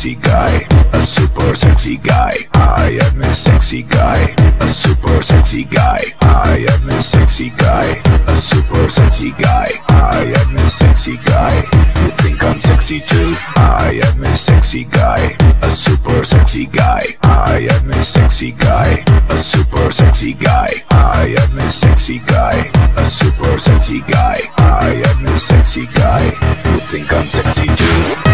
sexy guy, a super sexy guy. I am a sexy guy, a super sexy guy. I am a sexy guy, a super sexy guy. I am a sexy guy. You think I'm sexy too? I am a sexy guy, a super sexy guy. I am a sexy guy, a super sexy guy. I am a sexy guy, a super sexy guy. I am a sexy guy. You think I'm sexy too?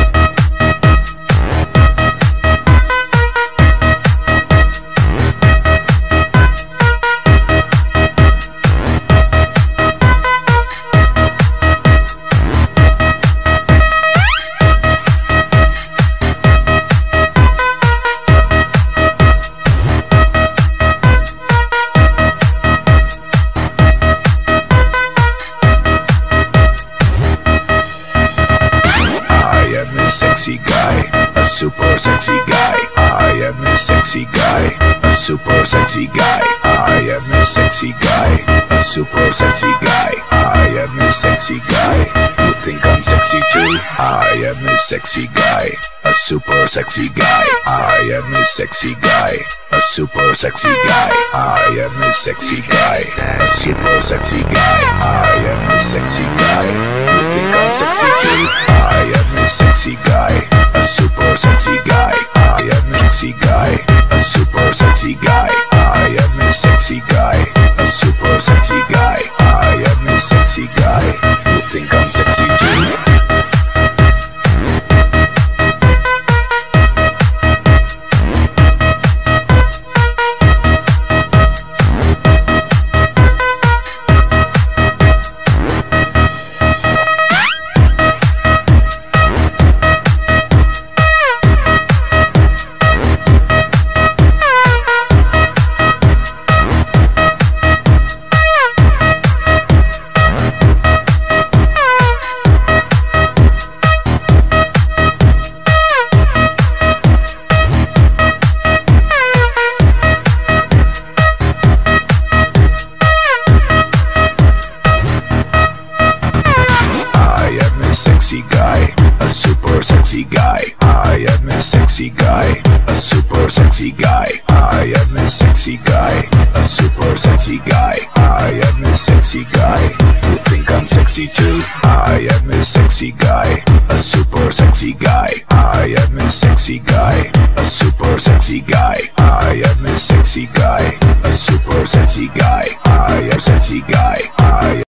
Sexy guy, a super sexy guy. I am a sexy guy, a super sexy guy. I am a sexy guy, a super sexy guy. I am a sexy guy. You think I'm sexy too? I am a sexy guy, a super sexy guy. I am a sexy guy, a super sexy guy. I am a sexy guy, a super sexy guy. I am a sexy guy. You think I'm sexy too? I am a sexy guy, sexy guy. I am a sexy guy, a super sexy guy. I am a sexy guy, a super sexy guy. I am a sexy guy. You think I'm sexy too? super sexy guy. I am a sexy guy. A super sexy guy. I am a sexy guy. A super sexy guy. I am a sexy guy. You think I'm sexy too? I am a sexy guy. A super sexy guy. I am a sexy guy. A super sexy guy. I am a sexy guy. A super sexy guy. I am sexy guy. I